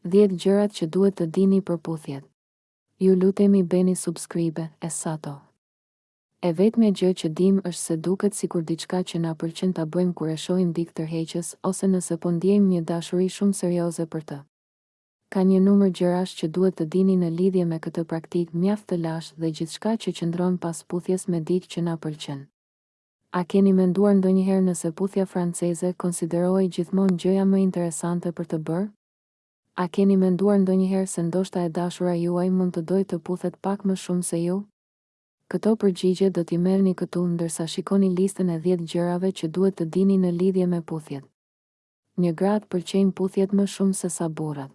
Dhjetë gjërat që duhet të dini për puthjet Ju lutemi beni subscribe e sato E vetmja gjë që dimë është se duket sikur diçka që na pëlqen ta bëjmë kur e shohim dikë tërheqës ose nëse po ndjejmë një dashuri shumë serioze për të. Ka një numër gjërash që duhet të dini në lidhje me këtë praktikë mjaft të lashtë dhe gjithçka që qëndron pas puthjes me dikë që na pëlqen. A keni menduar ndonjëherë nëse puthja franceze konsiderohej gjithmonë gjëja më interesante për të bërë? A keni menduar ndonjëherë se ndoshta e dashura juaj mund të dojë të puthet pak më shumë se ju? Këto përgjigje do t'i merrni këtu ndërsa shikoni listën e dhjetë gjërave që duhet të dini në lidhje me puthjet. Një Gratë pëlqejnë puthjet më shumë sesa burrat.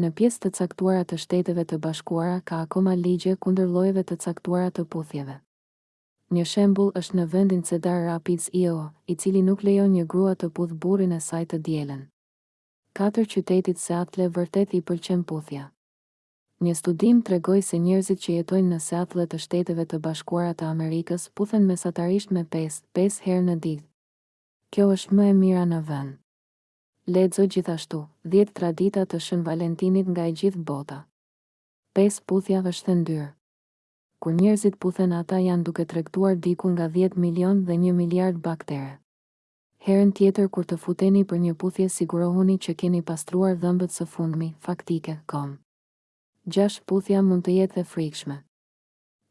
Në pjesë të caktuara të Shteteve të Bashkuara ka akoma ligje kundër llojeve të caktuara të puthjeve. Një shembull është në vendin Cedar Rapids, Iowa, i cili nuk lejon një grua të puthë burrin e saj të dielën. Katër qytetit Seattle vërtet i pëlqen puthja. Një studim tregoi se njerëzit që jetojnë në Seattle të Shteteve të Bashkuara të Amerikës puthen mesatarisht me pesë, pesë herë në ditë. Kjo është më e mira në vend. Lexo gjithashtu, Dhjetë tradita të Shën Valentinit nga e gjithë bota. Pesë puthja është e ndyrë. Kur njerëzit puthen ata janë duke tregtuar diku nga dhjetë milionë dhe një miliard baktere. Herën tjetër kur të futeni për një puthje sigurohuni që keni pastruar dhëmbët së fundmi, faktike. Com. Gjashtë puthja mund të jetë dhe e frikshme.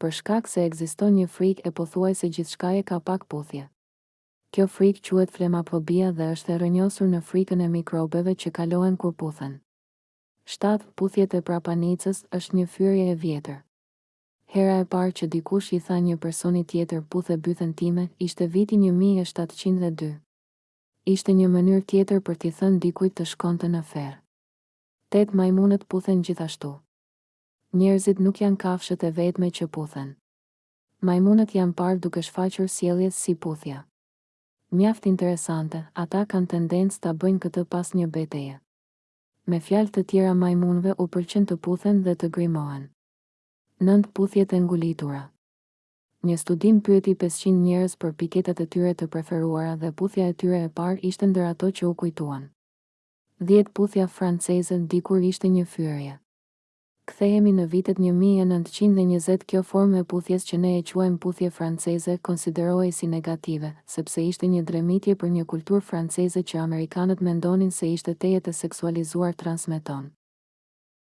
Për shkak se ekziston një frikë e pothuajse gjithçkaje ka pak puthje. Kjo frikë quhet flemafobia dhe është e rrënjosur në frikën e mikrobeve që kalohen kur puthen. Shtatë, Puthjet e prapanicës është një fyerje e vjetër. Hera e parë që dikush i tha një personi tjetër puthe bythën time ishte viti një mijë e shtatëqind dhe dy. Ishte një mënyrë tjetër për t'i thënë dikujt të shkonte në ferr. Tetë, Majmunët puthen gjithashtu. Njerëzit nuk janë kafshët e vetme që puthen. Majmunët janë parë duke shfaqur sjellje si puthja. Mjaft interesante, ata kanë tendencë ta bëjnë këtë pas një beteje. Me fjalë të tjera majmunëve u pëlqen të puthen dhe të grimohen. Nëntë puthjet e ngulitura. Një studim pyeti pesëqind njerëz për piketat e tyre të preferuara dhe puthja e tyre e parë ishte ndër ato që u kujtuan. Dhjetë puthja franceze dikur ishte një fyerje. Kthehemi në vitet një mijë e nëntëqind e njëzet kjo formë e puthjes që ne e quajmë puthje franceze konsiderohej si negative, sepse ishte një dremitje për një kulturë franceze që amerikanët mendonin se ishte tejet e seksualizuar transmeton.